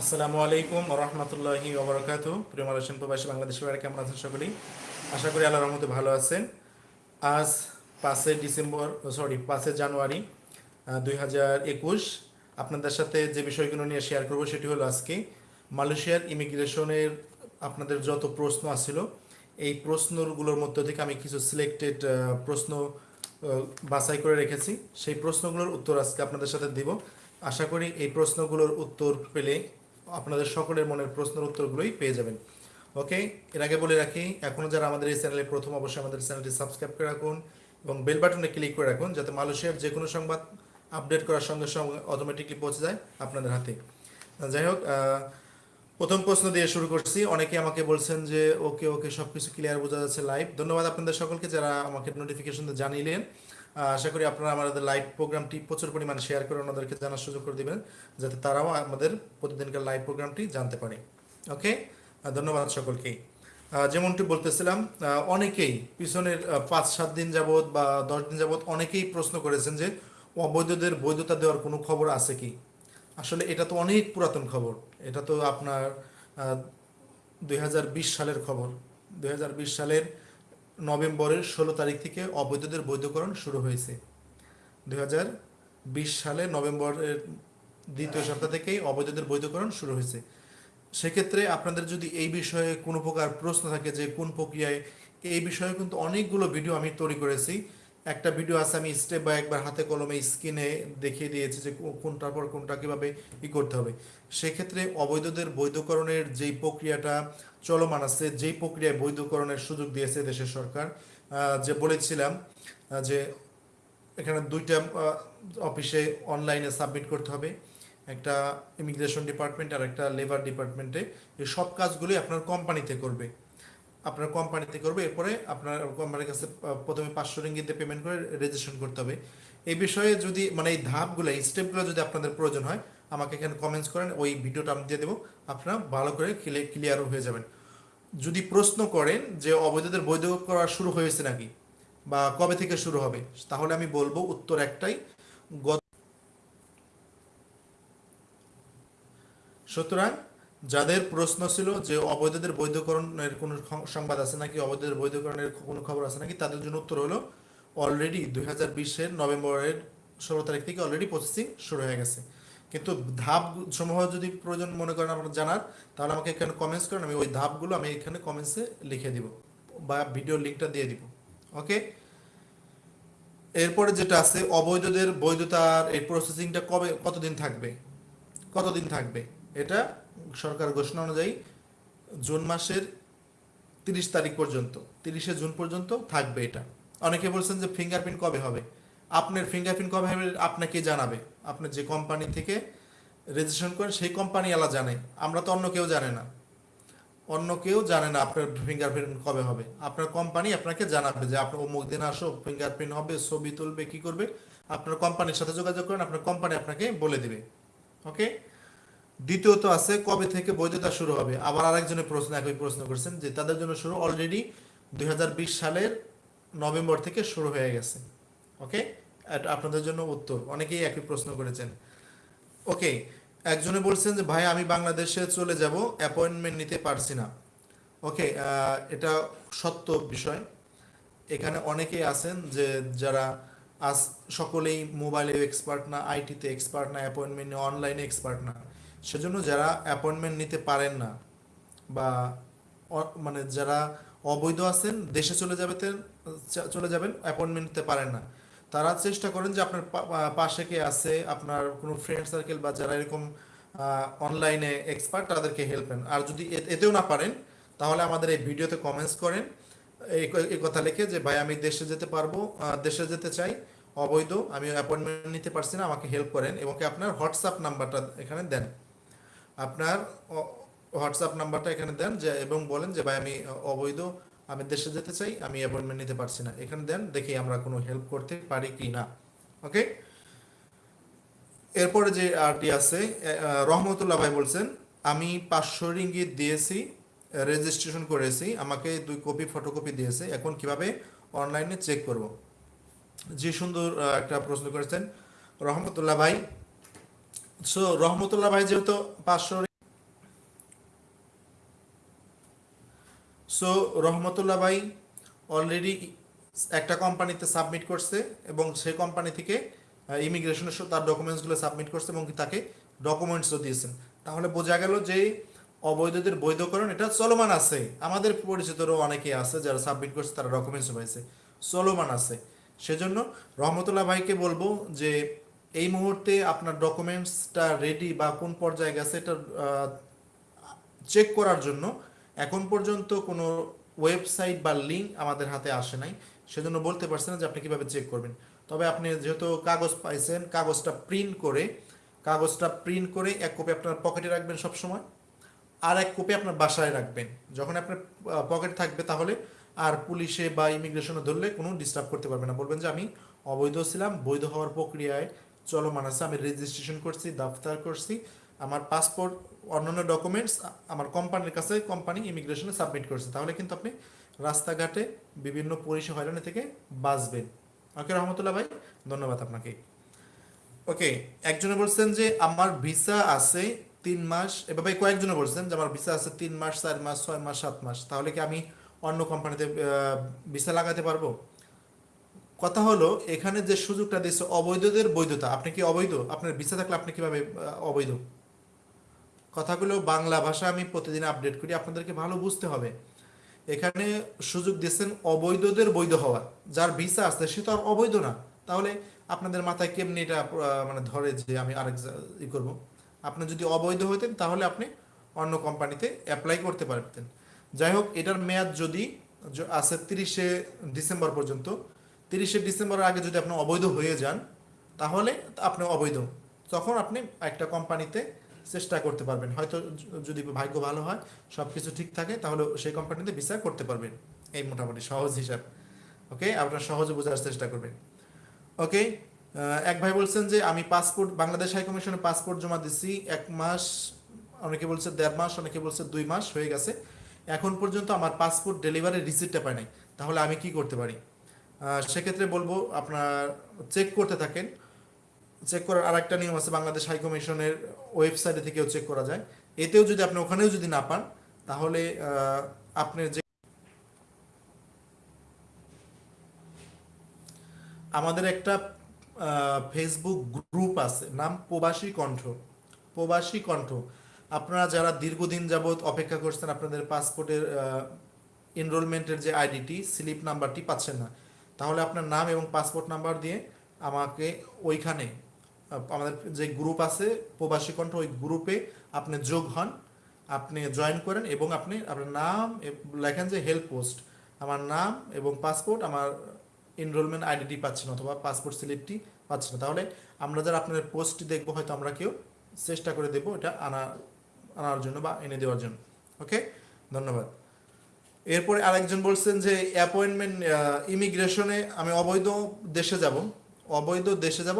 আসসালামু আলাইকুম রহমতুল্লাহি ওবরাকাতু প্রিয় মালয়েশিয়ান প্রবাসী বাংলাদেশের বাইরে কেমন আছেন সকলেই? আশা করি আল্লাহর রহমতে ভালো আছেন। আজ পাঁচই ডিসেম্বর সরি পাঁচই জানুয়ারি দুই হাজার একুশ। আপনাদের সাথে যে বিষয়গুলো নিয়ে শেয়ার করব সেটি হলো আজকে মালয়েশিয়ার ইমিগ্রেশনের আপনাদের যত প্রশ্ন আসছিল এই প্রশ্নগুলোর মধ্য থেকে আমি কিছু সিলেক্টেড প্রশ্ন বাছাই করে রেখেছি। সেই প্রশ্নগুলোর উত্তর আজকে আপনাদের সাথে দিব। আশা করি এই প্রশ্নগুলোর উত্তর পেলে আপনাদের সকলের মনের প্রশ্নের উত্তরগুলোই পেয়ে যাবেন। ওকে, এর আগে বলে রাখি এখনও যারা আমাদের এই চ্যানেলে প্রথম, অবশ্যই আমাদের চ্যানেলটি সাবস্ক্রাইব করে রাখুন এবং বেল বাটনে ক্লিক করে রাখুন যাতে মালয়েশিয়ার যে কোনো সংবাদ আপডেট করার সঙ্গে সঙ্গে অটোমেটিকলি পৌঁছে যায় আপনাদের হাতে। যাই হোক প্রথম প্রশ্ন দিয়ে শুরু করছি। অনেকে আমাকে বলছেন যে, ওকে ওকে সব কিছু ক্লিয়ার বোঝা যাচ্ছে লাইভ ধন্যবাদ আপনাদের সকলকে যারা আমাকে নোটিফিকেশন জানিলেন। আশা করি আপনারা আমাদের লাইভ প্রোগ্রামটি প্রচুর পরিমাণে শেয়ার করে ওনাদেরকে জানার সুযোগ করে দিবেন, যাতে তারাও আমাদের প্রতিদিনকার লাইভ প্রোগ্রামটি জানতে পারে। ওকে ধন্যবাদ সকলকেই যেমনটি বলতেছিলাম অনেকেই পিছনের পাঁচ, সাত দিন যাবৎ বা দশ দিন যাবত অনেকেই প্রশ্ন করেছেন যে, অবৈধদের বৈধতা দেওয়ার কোনো খবর আছে কি? আসলে এটা তো অনেক পুরাতন খবর। এটা তো আপনার দু হাজার বিশ সালের খবর। দু হাজার বিশ সালের নভেম্বরের ষোলো তারিখ থেকে অবৈধদের বৈধকরণ শুরু হয়েছে। দু হাজার বিশ সালে নভেম্বরের দ্বিতীয় সপ্তাহ থেকেই অবৈধদের বৈধকরণ শুরু হয়েছে। সেক্ষেত্রে আপনাদের যদি এই বিষয়ে কোনো প্রকার প্রশ্ন থাকে যে কোন প্রক্রিয়ায়, এই বিষয়ে কিন্তু অনেকগুলো ভিডিও আমি তৈরি করেছি। একটা ভিডিও আছে, আমি স্টেপ বাই একবার হাতে কলমে স্ক্রিনে দেখিয়ে দিয়েছি যে কোনটার পর কোনটা কীভাবে ই করতে হবে। সেক্ষেত্রে অবৈধদের বৈধকরণের যেই প্রক্রিয়াটা চলমান আছে, যেই প্রক্রিয়ায় বৈধকরণের সুযোগ দিয়েছে দেশের সরকার যে বলেছিলাম যে এখানে দুইটা অফিসে অনলাইনে সাবমিট করতে হবে। একটা ইমিগ্রেশন ডিপার্টমেন্ট আর একটা লেবার ডিপার্টমেন্টে এই সব কাজগুলি আপনার কোম্পানিতে করবে। আপনার কোম্পানিতে করবে, এরপরে আপনার কোম্পানির কাছে প্রথমে পাঁচশো রিঙ্গিতে পেমেন্ট করে রেজিস্ট্রেশন করতে হবে। এই বিষয়ে যদি মানে এই ধাপগুলো, এই স্টেপগুলো যদি আপনাদের প্রয়োজন হয়, আমাকে এখানে কমেন্টস করেন, ওই ভিডিওটা আমি দিয়ে দেবো। আপনারা ভালো করে ক্লিয়ারও হয়ে যাবেন। যদি প্রশ্ন করেন যে অবৈধদের বৈধ করা শুরু হয়েছে নাকি, বা কবে থেকে শুরু হবে, তাহলে আমি বলব উত্তর একটাই, গত সুতরাং যাদের প্রশ্ন ছিল যে অবৈধদের বৈধকরণের কোনো সংবাদ আছে নাকি, অবৈধদের বৈধকরণের কোনো খবর আছে নাকি, তাদের জন্য উত্তর হলো অলরেডি দুই হাজার বিশের নভেম্বরের ষোলো তারিখ থেকে অলরেডি প্রসেসিং শুরু হয়ে গেছে। কিন্তু ধাপ সমূহ যদি প্রয়োজন মনে করেন আপনার জানার, তাহলে আমাকে এখানে কমেন্টস করেন, আমি ওই ধাপগুলো আমি এখানে কমেন্টসে লিখে দিব বা ভিডিও লিঙ্কটা দিয়ে দিব। ওকে এরপরে যেটা আছে, অবৈধদের বৈধতার এই প্রসেসিংটা কবে, কতদিন থাকবে? কতদিন থাকবে? এটা সরকার ঘোষণা অনুযায়ী জুন মাসের তিরিশ তারিখ পর্যন্ত, তিরিশে জুন পর্যন্ত থাকবে এটা। অনেকে বলছেন যে ফিঙ্গারপ্রিন্ট কবে হবে? আপনার ফিঙ্গারপ্রিন্ট কবে হবে আপনাকে জানাবে? আপনি যে কোম্পানি থেকে রেজিস্ট্রেশন করেন, সেই কোম্পানি আলা জানে। আমরা তো অন্য কেউ জানে না। অন্য কেউ জানে না আপনার ফিঙ্গারপ্রিন্ট কবে হবে। আপনার কোম্পানি আপনাকে জানাবে যে আপনার অমুক দিন আসো ফিঙ্গারপ্রিন্ট হবে, ছবি তুলবে, কি করবে। আপনার কোম্পানির সাথে যোগাযোগ করেন, আপনার কোম্পানি আপনাকে বলে দিবে। ওকে দ্বিতীয়ত আছে, কবে থেকে বৈধতা শুরু হবে? আবার আরেকজনের প্রশ্ন, একই প্রশ্ন করছেন যে তাদের জন্য শুরু অলরেডি দু হাজার বিশ সালের নভেম্বর থেকে শুরু হয়ে গেছে। ওকে আপনাদের জন্য উত্তর। অনেকেই একই প্রশ্ন করেছেন। ওকে একজনে বলছেন যে, ভাই, আমি বাংলাদেশে চলে যাব অ্যাপয়েন্টমেন্ট নিতে পারছি না। ওকে এটা সত্য বিষয়। এখানে অনেকেই আছেন যে, যারা আজ সকলেই মোবাইলে এক্সপার্ট না আইটিতে এক্সপার্ট না অ্যাপয়েন্টমেন্ট অনলাইনে এক্সপার্ট না। সেজন্য যারা অ্যাপয়েন্টমেন্ট নিতে পারেন না বা মানে যারা অবৈধ আছেন, দেশে চলে যাবে চলে যাবেন অ্যাপয়েন্টমেন্ট নিতে পারেন না। তারা চেষ্টা করেন যে আপনার পাশে কে আছে, আপনার কোনো ফ্রেন্ড সার্কেল বা যারা এরকম অনলাইনে এক্সপার্ট তাদেরকে হেল্প করেন আর যদি এতেও না পারেন, তাহলে আমাদের এই ভিডিওতে কমেন্টস করেন। এই কথা লিখে যে, ভাই, আমি দেশে যেতে পারব দেশে যেতে চাই, অবৈধ, আমি অ্যাপয়েন্টমেন্ট নিতে পারছি না, আমাকে হেল্প করেন এবং আপনার হোয়াটসঅ্যাপ নাম্বারটা এখানে দেন। আপনার হোয়াটসঅ্যাপ নাম্বারটা এখানে দেন যে, এবং বলেন যে, ভাই, আমি অবৈধ, আমি দেশে যেতে চাই, আমি অ্যাপয়েন্টমেন্ট নিতে পারছি না। এখানে দেন, দেখি আমরা কোনো হেল্প করতে পারি কি না। ওকে এরপরে যে আরটি আছে রহমতুল্লাহ ভাই বলছেন, আমি পাঁচশো রিঙ্গিত দিয়েছি রেজিস্ট্রেশন করেছি, আমাকে দুই কপি ফটোকপি দিয়েছে, এখন কীভাবে অনলাইনে চেক করব? যে সুন্দর একটা প্রশ্ন করেছেন। রহমতুল্লাহ ভাই সো রহমতুল্লাহ ভাই যেহেতু পাঁচশো সো রহমতুল্লাহ ভাই অলরেডি একটা কোম্পানিতে সাবমিট করছে এবং সেই কোম্পানি থেকে ইমিগ্রেশনের তার ডকুমেন্টসগুলো সাবমিট করছে এবং তাকে ডকুমেন্টসও দিয়েছেন। তাহলে বোঝা গেল যে অবৈধদের বৈধকরণ, এটা চলমান আছে। আমাদের পরিচিতরও অনেকে আছে যারা সাবমিট করছে, তারা ডকুমেন্টস পাইছে। চলমান আছে। সেজন্য রহমতুল্লাহ ভাইকে বলব যে এই মুহূর্তে আপনার ডকুমেন্টসটা রেডি বা কোন পর্যায়ে গেছে এটা চেক করার জন্য এখন পর্যন্ত কোনো ওয়েবসাইট বা লিঙ্ক আমাদের হাতে আসে নাই। সেজন্য বলতে পারছেন না যে আপনি কীভাবে চেক করবেন। তবে আপনি যেহেতু কাগজ পাইছেন, কাগজটা প্রিন্ট করে, কাগজটা প্রিন্ট করে এক কপি আপনার পকেটে রাখবেন সব সময় আর এক কপি আপনার বাসায় রাখবেন। যখন আপনার পকেট থাকবে তাহলে আর পুলিশে বা ইমিগ্রেশনে ধরলে কোনো ডিস্টার্ব করতে পারবে না। বলবেন যে আমি অবৈধ ছিলাম, বৈধ হওয়ার প্রক্রিয়ায় চলমান আছে আমি রেজিস্ট্রেশন করছি দফতার করছি। আমার পাসপোর্ট অন্যান্য ডকুমেন্টস আমার কোম্পানির কাছে কোম্পানি ইমিগ্রেশনে সাবমিট করছে। তাহলে কিন্তু আপনি রাস্তাঘাটে বিভিন্ন পরিষেবা হয়রানি থেকে বাঁচবেন। ওকে, রহমতুল্লাহ ভাই, ধন্যবাদ আপনাকে। ওকে, একজনে বলছেন যে আমার ভিসা আছে তিন মাস এভাবে কয়েকজনে বলছেন যে আমার ভিসা আছে তিন মাস, চার মাস, ছয় মাস, সাত মাস। তাহলে কি আমি অন্য কোম্পানিতে ভিসা লাগাতে পারব? কথা হলো, এখানে যে সুযোগটা দিচ্ছে অবৈধদের বৈধতা। আপনি কি অবৈধ? আপনার ভিসা থাকলে আপনি কীভাবে অবৈধ? কথাগুলো বাংলা ভাষা আমি প্রতিদিন আপডেট করি, আপনাদেরকে ভালো বুঝতে হবে। এখানে সুযোগ দিচ্ছেন অবৈধদের বৈধ হওয়া। যার ভিসা আছে, সে তো আর অবৈধ না। তাহলে আপনাদের মাথায় কেমনি এটা মানে ধরে যে আমি আরেক ই করব? আপনি যদি অবৈধ হতেন, তাহলে আপনি অন্য কোম্পানিতে অ্যাপ্লাই করতে পারতেন। যাই হোক, এটার মেয়াদ যদি আছে তিরিশে ডিসেম্বর পর্যন্ত তিরিশে ডিসেম্বরের আগে যদি আপনি অবৈধ হয়ে যান, তাহলে আপনি অবৈধ। তখন আপনি একটা কোম্পানিতে চেষ্টা করতে পারবেন। হয়তো যদি ভাগ্য ভালো হয় সব কিছু ঠিক থাকে, তাহলে সেই কোম্পানিতে ভিসা করতে পারবেন। এই মোটামুটি সহজ হিসাব। ওকে? আপনার সহজে বোঝার চেষ্টা করবেন। ওকে? এক ভাই বলছেন যে, আমি পাসপোর্ট, বাংলাদেশ হাই কমিশনে পাসপোর্ট জমা দিচ্ছি এক মাস, অনেকে বলছে দেড় মাস, অনেকে বলছে দুই মাস হয়ে গেছে। এখন পর্যন্ত আমার পাসপোর্ট ডেলিভারি রিসিপ্টটা পাই নাই। তাহলে আমি কি করতে পারি? সেক্ষেত্রে বলব আপনার চেক করতে থাকেন। চেক করার আরেকটা নিয়ম আছে বাংলাদেশ হাই কমিশনের ওয়েবসাইটে থেকেও চেক করা যায়। এতেও যদি আপনি ওখানেও যদি না পান তাহলে আহ, আপনার যে আমাদের একটা ফেসবুক গ্রুপ আছে নাম প্রবাসী কণ্ঠ। প্রবাসী কণ্ঠ। আপনারা যারা দীর্ঘদিন যাবৎ অপেক্ষা করছেন আপনাদের পাসপোর্টের এনরোলমেন্টের যে আইডিটি স্লিপ নাম্বারটি পাচ্ছেন না তাহলে আপনার নাম এবং পাসপোর্ট নাম্বার দিয়ে আমাকে ওইখানে আমাদের যে গ্রুপ আছে, প্রবাসী কণ্ঠ, ওই গ্রুপে আপনি যোগ হন, আপনি জয়েন করেন এবং আপনি আপনার নাম লেখেন যে হেল্প পোস্ট আমার নাম এবং পাসপোর্ট আমার এনরোলমেন্ট আইডিটি পাচ্ছে না অথবা পাসপোর্ট স্লিপটি পাচ্ছেন। না তাহলে আমরা যারা আপনাদের পোস্টটি দেখব, হয়তো আমরা কেউ চেষ্টা করে দেবো এটা আনা, আনার জন্য বা এনে দেওয়ার জন্য। ওকে ধন্যবাদ। এরপরে আরেকজন বলছেন যে অ্যাপয়েন্টমেন্ট ইমিগ্রেশনে আমি অবৈধ দেশে যাব। অবৈধ দেশে যাব।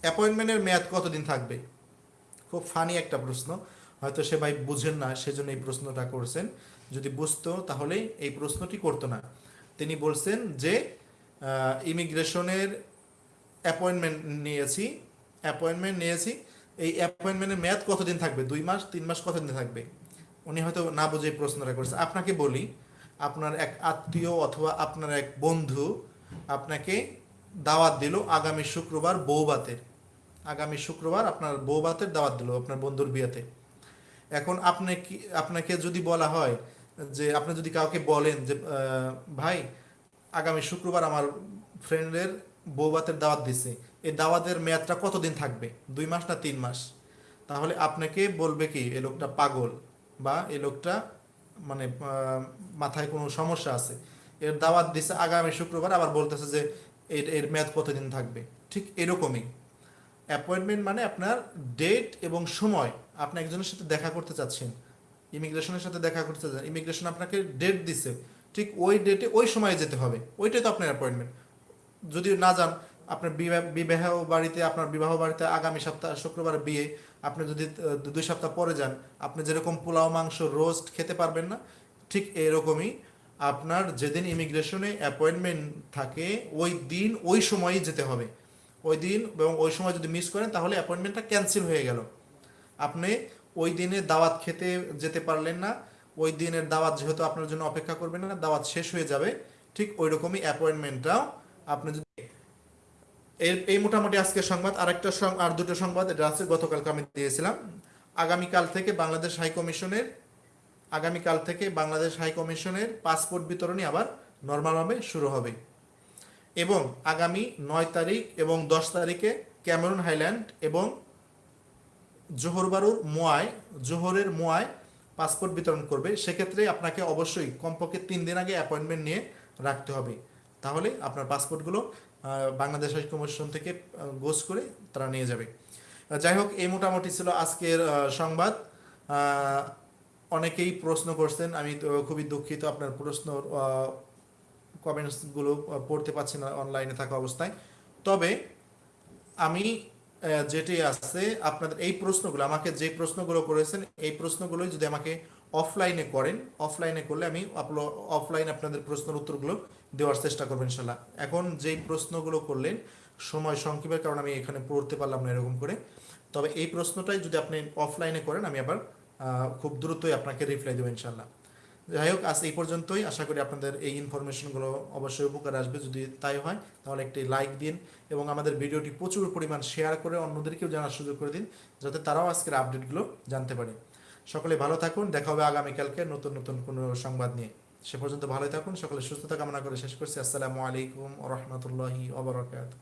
অ্যাপয়েন্টমেন্টের মেয়াদ কতদিন থাকবে? খুব ফানি একটা প্রশ্ন। হয়তো সে ভাই বুঝেন না, সেজন্য এই প্রশ্নটা করছেন। যদি বুঝতো তাহলে এই প্রশ্নটি করতো না। তিনি বলছেন যে ইমিগ্রেশনের অ্যাপয়েন্টমেন্ট নিয়েছি। অ্যাপয়েন্টমেন্ট নিয়েছি। এই অ্যাপয়েন্টমেন্টের মেয়াদ কতদিন থাকবে? দুই মাস, তিন মাস কতদিন থাকবে? উনি হয়তো না বুঝে প্রশ্নটা করেছে। আপনাকে বলি আপনার এক আত্মীয় অথবা আপনার এক বন্ধু আপনাকে দাওয়াত দিল আগামী শুক্রবার বৌবাতের আগামী শুক্রবার আপনার বৌবাতের দাওয়াত দিল আপনার বন্ধুর বিয়েতে। এখন আপনি কি, আপনাকে যদি বলা হয় যে, আপনি যদি কাউকে বলেন যে ভাই, আগামী শুক্রবার আমার ফ্রেন্ডের বৌবাতের দাওয়াত দিছে। এই দাওয়াতের মেয়াদটা কতদিন থাকবে? দুই মাস না তিন মাস? তাহলে আপনাকে বলবে কি, এ লোকটা পাগল বা, এ লোকটা মানে মাথায় কোনো সমস্যা আছে। এর দাওয়াত দিছে আগামী শুক্রবার, আবার বলতেছে যে এর এর মেয়াদ কতদিন থাকবে? ঠিক এরকমই। অ্যাপয়েন্টমেন্ট মানে আপনার ডেট এবং সময়। আপনি একজনের সাথে দেখা করতে চাচ্ছেন। ইমিগ্রেশনের সাথে দেখা করতে চাচ্ছেন। ইমিগ্রেশন আপনাকে ডেট দিছে। ঠিক ওই ডেটে ওই সময়ে যেতে হবে। ওইটাই তো আপনার অ্যাপয়েন্টমেন্ট যদি না যান আপনার বিবাহ- বাড়িতে, আপনার বিবাহ বাড়িতে আগামী সপ্তাহ শুক্রবার বিয়ে, আপনি যদি দুই সপ্তাহ পরে যান, আপনি যেরকম পোলাও, মাংস, রোস্ট খেতে পারবেন না, ঠিক এরকমই আপনার যেদিন ইমিগ্রেশনে অ্যাপয়েন্টমেন্ট থাকে, ওই দিন, ওই সময়ই যেতে হবে। ওই দিন এবং ওই সময় যদি মিস করেন, তাহলে অ্যাপয়েন্টমেন্টটা ক্যান্সেল হয়ে গেল। আপনি ওই দিনে দাওয়াত খেতে যেতে পারলেন না, ওই দিনের দাওয়াত যেহেতু আপনার জন্য অপেক্ষা করবেন না, দাওয়াত শেষ হয়ে যাবে, ঠিক ওই রকমই অ্যাপয়েন্টমেন্টটাও আপনি যদি এর এই মোটামুটি আজকে সংবাদ, আরেকটা সং- আর দুটো সংবাদ, এটা আছে, গতকালকে আমি দিয়েছিলাম। আগামীকাল থেকে বাংলাদেশ হাই কমিশনের, আগামীকাল থেকে বাংলাদেশ হাই কমিশনের পাসপোর্ট বিতরণী আবার নর্মালভাবে শুরু হবে। এবং আগামী নয় তারিখ এবং দশ তারিখে ক্যামেরুন হাইল্যান্ড এবং জোহর বারুর মোয়ায় জোহরের মোয়ায় পাসপোর্ট বিতরণ করবে। সেক্ষেত্রে আপনাকে অবশ্যই কমপক্ষে তিন দিন আগে অ্যাপয়েন্টমেন্ট নিয়ে রাখতে হবে। তাহলে আপনার পাসপোর্টগুলো বাংলাদেশ কমিশন থেকে গোস করে তারা নিয়ে যাবে। যাই হোক, এই মোটামুটি ছিল আজকের সংবাদ। অনেকেই প্রশ্ন করছেন, আমি খুবই দুঃখিত আপনার প্রশ্ন কমেন্টসগুলো পড়তে পারছি না অনলাইনে থাকা অবস্থায়। তবে আমি যেটি আছে, আপনাদের এই প্রশ্নগুলো, আমাকে যে প্রশ্নগুলো করেছেন, এই প্রশ্নগুলোই যদি আমাকে অফলাইনে করেন অফলাইনে করলে আমি অফলাইন আপনাদের প্রশ্নের উত্তরগুলো দেওয়ার চেষ্টা করব ইনশাল্লাহ। এখন যেই প্রশ্নগুলো করলেন, সময় সংক্ষেপের কারণে আমি এখানে পড়তে পারলাম না এরকম করে। তবে এই প্রশ্নটাই যদি আপনি অফলাইনে করেন, আমি আবার খুব দ্রুতই আপনাকে রিপ্লাই দেবো ইনশাল্লাহ। যাই হোক, আজ এই পর্যন্তই। আশা করি আপনাদের এই ইনফরমেশনগুলো অবশ্যই উপকার আসবে। যদি তাই হয়, তাহলে একটি লাইক দিন এবং আমাদের ভিডিওটি প্রচুর পরিমাণ শেয়ার করে অন্যদেরকেও জানার সুযোগ করে দিন, যাতে তারাও আজকের আপডেটগুলো জানতে পারে। সকলে ভালো থাকুন, দেখা হবে আগামীকালকে নতুন নতুন কোনো সংবাদ নিয়ে। সে পর্যন্ত ভালোই থাকুন, সকলে সুস্থতা কামনা করে শেষ করছি। আসসালামু আলাইকুম রহমতুল্লাহি ওবরাকাতুহ।